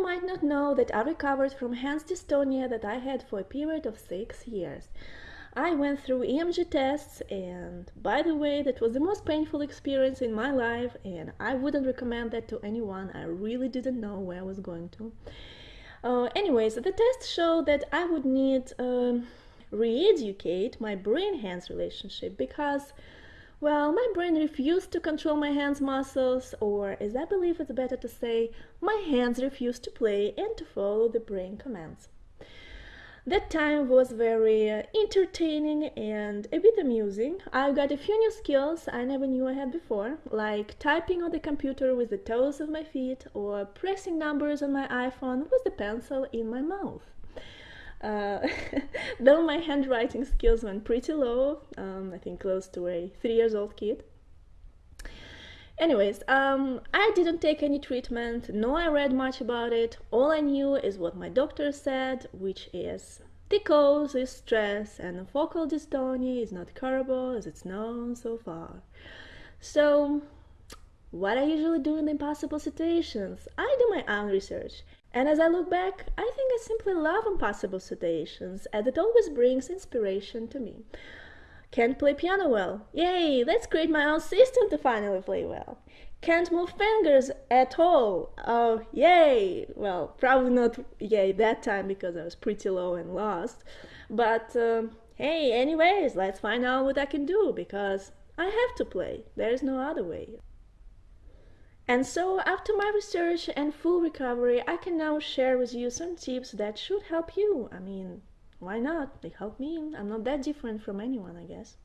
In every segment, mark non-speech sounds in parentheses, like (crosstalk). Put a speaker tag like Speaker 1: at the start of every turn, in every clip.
Speaker 1: you might not know that I recovered from hands dystonia that I had for a period of six years. I went through EMG tests, and by the way, that was the most painful experience in my life, and I wouldn't recommend that to anyone. I really didn't know where I was going to. Uh, anyways, the test showed that I would need um, re-educate my brain-hands relationship because well, my brain refused to control my hands muscles, or as I believe it's better to say, my hands refused to play and to follow the brain commands. That time was very uh, entertaining and a bit amusing. I got a few new skills I never knew I had before, like typing on the computer with the toes of my feet or pressing numbers on my iPhone with the pencil in my mouth. Uh, (laughs) though my handwriting skills went pretty low, um, I think close to a three years old kid. Anyways, um, I didn't take any treatment, no I read much about it. All I knew is what my doctor said, which is the cause is stress and focal dystonia is not curable as it's known so far. So, what I usually do in impossible situations? I do my own research and as I look back, I think I simply love impossible situations, and it always brings inspiration to me. Can't play piano well. Yay, let's create my own system to finally play well. Can't move fingers at all. Oh, yay! Well, probably not yay that time because I was pretty low and lost. But um, hey, anyways, let's find out what I can do because I have to play. There's no other way. And so after my research and full recovery, I can now share with you some tips that should help you. I mean, why not? They help me. I'm not that different from anyone, I guess.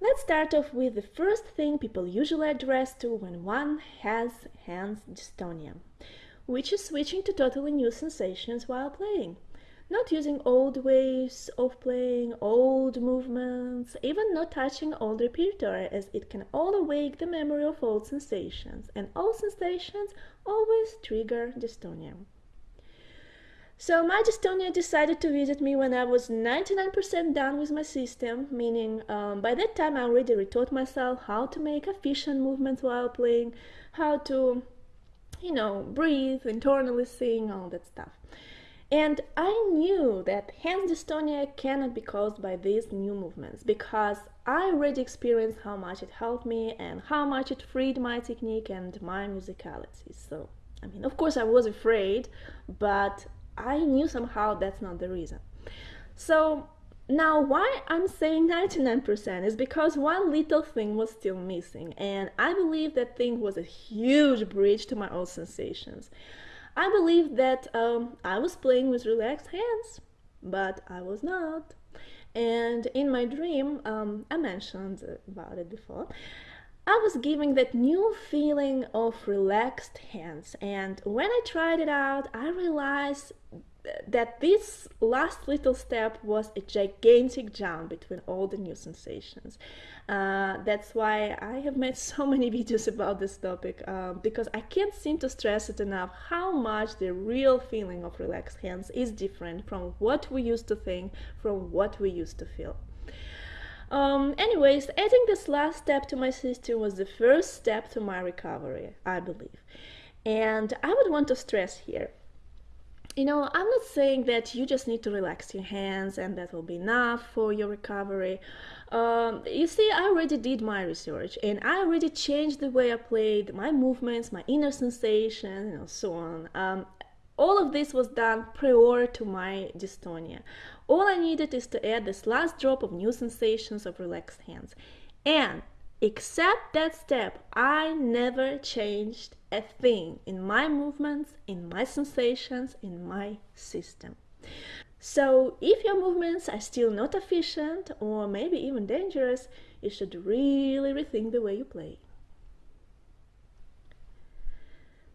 Speaker 1: Let's start off with the first thing people usually address to when one has hands dystonia which is switching to totally new sensations while playing. Not using old ways of playing, old movements, even not touching old repertoire as it can all awake the memory of old sensations, and old sensations always trigger dystonia. So my dystonia decided to visit me when I was 99% done with my system, meaning um, by that time I already retaught myself how to make efficient movements while playing, how to you know, breathe, internally sing, all that stuff. And I knew that hands dystonia cannot be caused by these new movements because I already experienced how much it helped me and how much it freed my technique and my musicality. So, I mean, of course, I was afraid, but I knew somehow that's not the reason. So, now, why I'm saying 99% is because one little thing was still missing, and I believe that thing was a huge bridge to my old sensations. I believe that um, I was playing with relaxed hands, but I was not. And in my dream, um, I mentioned about it before, I was giving that new feeling of relaxed hands. And when I tried it out, I realized that this last little step was a gigantic jump between all the new sensations. Uh, that's why I have made (laughs) so many videos about this topic uh, because I can't seem to stress it enough how much the real feeling of relaxed hands is different from what we used to think, from what we used to feel. Um, anyways, adding this last step to my system was the first step to my recovery, I believe. And I would want to stress here you know, I'm not saying that you just need to relax your hands and that will be enough for your recovery. Um, you see, I already did my research and I already changed the way I played, my movements, my inner sensations, and so on. Um, all of this was done prior to my dystonia. All I needed is to add this last drop of new sensations of relaxed hands. And Except that step, I never changed a thing in my movements, in my sensations, in my system. So if your movements are still not efficient or maybe even dangerous, you should really rethink the way you play.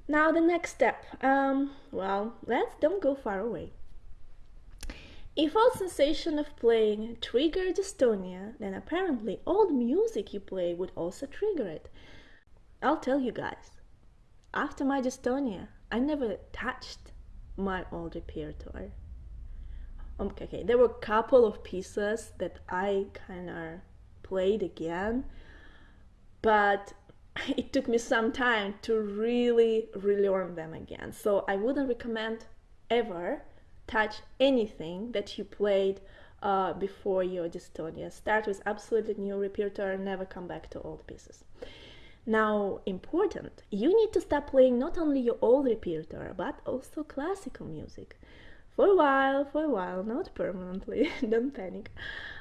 Speaker 1: Now the next step, um, well, let's don't go far away. If all sensation of playing triggered dystonia, then apparently all the music you play would also trigger it. I'll tell you guys, after my dystonia, I never touched my old repertoire. Um, okay, okay, there were a couple of pieces that I kind of played again, but (laughs) it took me some time to really relearn them again. So I wouldn't recommend ever touch anything that you played uh, before your dystonia. Start with absolutely new repertoire, never come back to old pieces. Now, important, you need to stop playing not only your old repertoire, but also classical music. For a while, for a while, not permanently, (laughs) don't panic.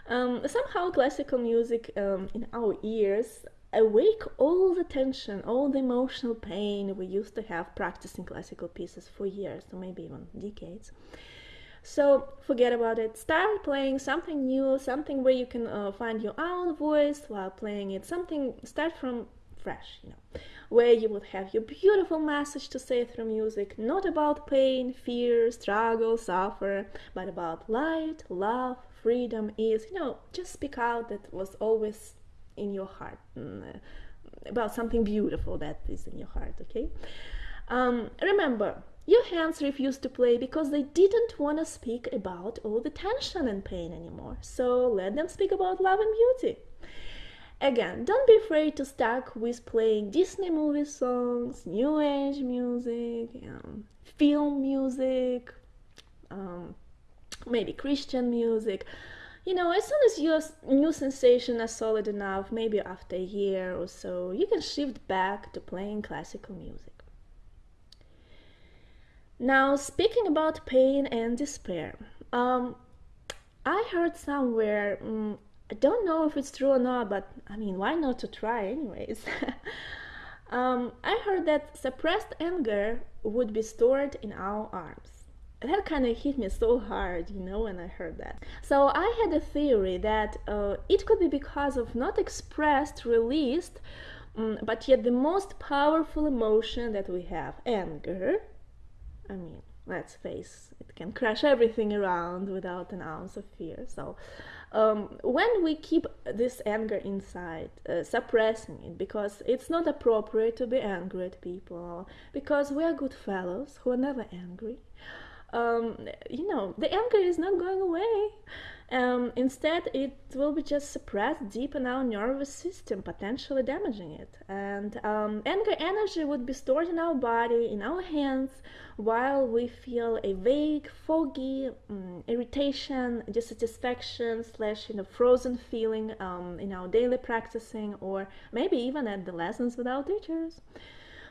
Speaker 1: Um, somehow, classical music um, in our ears awake all the tension, all the emotional pain we used to have practicing classical pieces for years, or maybe even decades. So forget about it. Start playing something new, something where you can uh, find your own voice while playing it. Something start from fresh, you know, where you would have your beautiful message to say through music, not about pain, fear, struggle, suffer, but about light, love, freedom, ease. You know, just speak out that was always in your heart, mm, uh, about something beautiful that is in your heart, okay? Um, remember, your hands refused to play because they didn't want to speak about all the tension and pain anymore. So let them speak about love and beauty. Again, don't be afraid to start with playing Disney movie songs, new age music, um, film music, um, maybe Christian music. You know, as soon as your new sensation is solid enough, maybe after a year or so, you can shift back to playing classical music. Now, speaking about pain and despair, um, I heard somewhere um, I don't know if it's true or not, but I mean, why not to try, anyways? (laughs) um, I heard that suppressed anger would be stored in our arms. That kind of hit me so hard, you know, when I heard that. So I had a theory that uh, it could be because of not expressed, released, um, but yet the most powerful emotion that we have anger. I mean, let's face it can crush everything around without an ounce of fear. So um, when we keep this anger inside, uh, suppressing it, because it's not appropriate to be angry at people, because we are good fellows who are never angry, um, you know, the anger is not going away. Um, instead, it will be just suppressed deep in our nervous system, potentially damaging it. And um, anger energy would be stored in our body, in our hands, while we feel a vague, foggy um, irritation, dissatisfaction, slash, you know, frozen feeling um, in our daily practicing, or maybe even at the lessons with our teachers.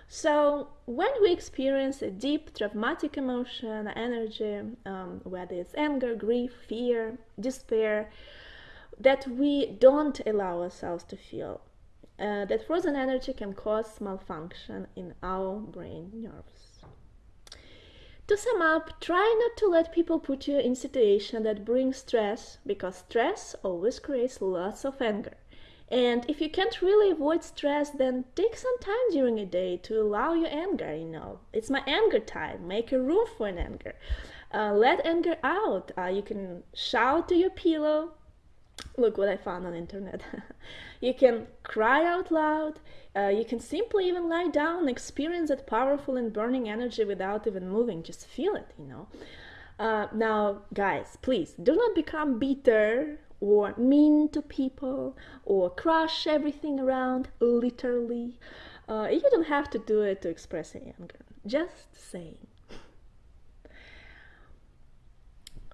Speaker 1: So when we experience a deep traumatic emotion, energy, um, whether it's anger, grief, fear, despair, that we don't allow ourselves to feel, uh, that frozen energy can cause malfunction in our brain nerves. To sum up, try not to let people put you in situation that bring stress, because stress always creates lots of anger. And if you can't really avoid stress, then take some time during a day to allow your anger, you know. It's my anger time. Make a room for an anger. Uh, let anger out. Uh, you can shout to your pillow. Look what I found on internet. (laughs) you can cry out loud. Uh, you can simply even lie down experience that powerful and burning energy without even moving. Just feel it, you know. Uh, now, guys, please do not become bitter or mean to people or crush everything around literally. Uh, you don't have to do it to express anger. Just saying.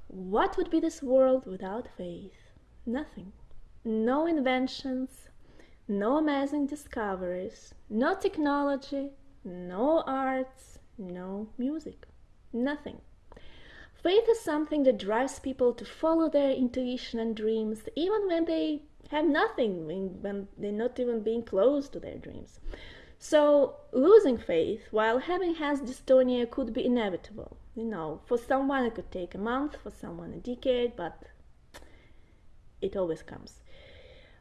Speaker 1: What would be this world without faith? Nothing. No inventions, no amazing discoveries, no technology, no arts, no music. Nothing. Faith is something that drives people to follow their intuition and dreams, even when they have nothing, when they're not even being close to their dreams. So, losing faith while having has dystonia could be inevitable. You know, for someone it could take a month, for someone a decade, but it always comes.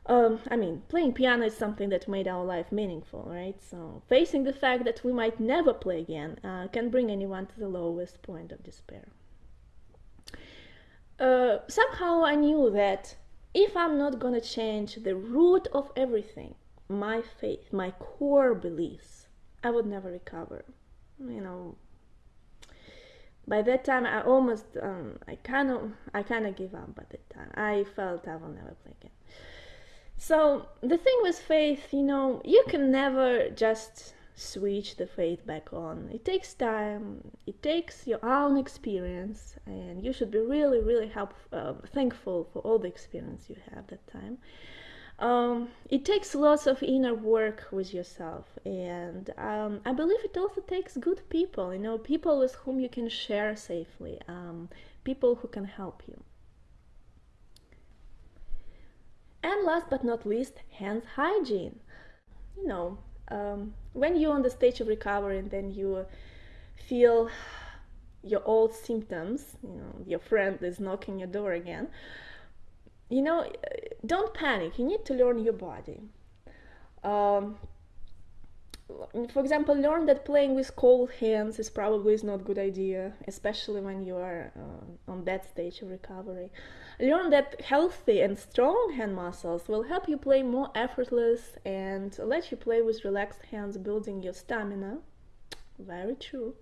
Speaker 1: Um, I mean, playing piano is something that made our life meaningful, right? So, facing the fact that we might never play again uh, can bring anyone to the lowest point of despair uh, somehow I knew that if I'm not gonna change the root of everything, my faith, my core beliefs, I would never recover. You know, by that time I almost um, I kind of I kind of give up by that time. I felt I will never play again. So the thing with faith, you know, you can never just switch the faith back on. It takes time. It takes your own experience, and you should be really, really help, uh, thankful for all the experience you have that time. Um, it takes lots of inner work with yourself, and um, I believe it also takes good people. You know, people with whom you can share safely, um, people who can help you. And last but not least, hands hygiene. You know, um, when you're on the stage of recovery and then you feel your old symptoms, you know, your friend is knocking your door again, you know, don't panic. You need to learn your body. Um, for example, learn that playing with cold hands is probably is not a good idea, especially when you are uh, on that stage of recovery. Learn that healthy and strong hand muscles will help you play more effortless and let you play with relaxed hands, building your stamina. Very true.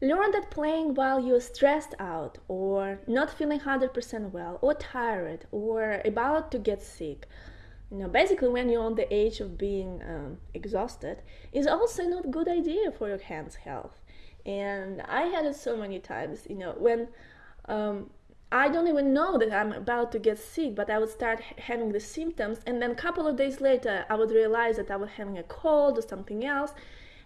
Speaker 1: Learn that playing while you're stressed out or not feeling 100% well or tired or about to get sick know basically when you're on the age of being um, exhausted is also not a good idea for your hands health. And i had it so many times you know when um, i don't even know that i'm about to get sick but i would start having the symptoms and then a couple of days later i would realize that i was having a cold or something else.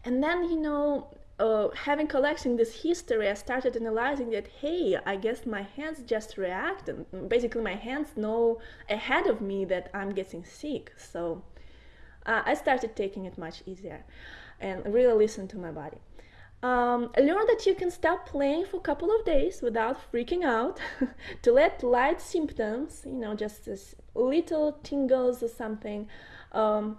Speaker 1: And then you know uh, having collecting this history, I started analyzing that, hey, I guess my hands just react, and basically my hands know ahead of me that I'm getting sick. So uh, I started taking it much easier and really listen to my body. Um, learn that you can stop playing for a couple of days without freaking out, (laughs) to let light symptoms, you know, just as little tingles or something, um,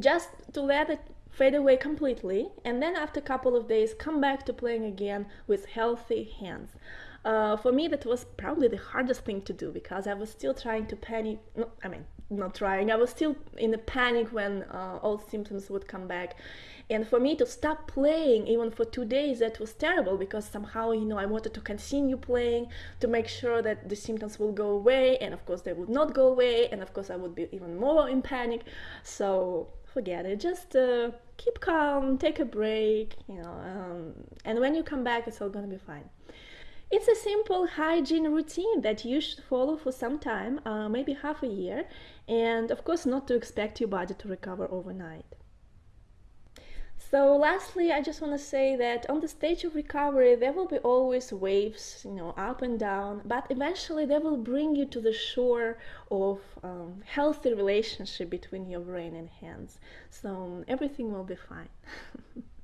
Speaker 1: just to let it fade away completely, and then after a couple of days come back to playing again with healthy hands. Uh, for me, that was probably the hardest thing to do because I was still trying to panic. No, I mean, not trying. I was still in a panic when uh, all symptoms would come back. And for me to stop playing even for two days, that was terrible because somehow, you know, I wanted to continue playing to make sure that the symptoms will go away. And of course, they would not go away. And of course, I would be even more in panic. So forget it. Just uh, keep calm, take a break, you know, um, and when you come back, it's all gonna be fine. It's a simple hygiene routine that you should follow for some time, uh, maybe half a year, and of course, not to expect your body to recover overnight. So lastly, I just want to say that on the stage of recovery, there will be always waves, you know, up and down, but eventually they will bring you to the shore of um, healthy relationship between your brain and hands. So everything will be fine. (laughs)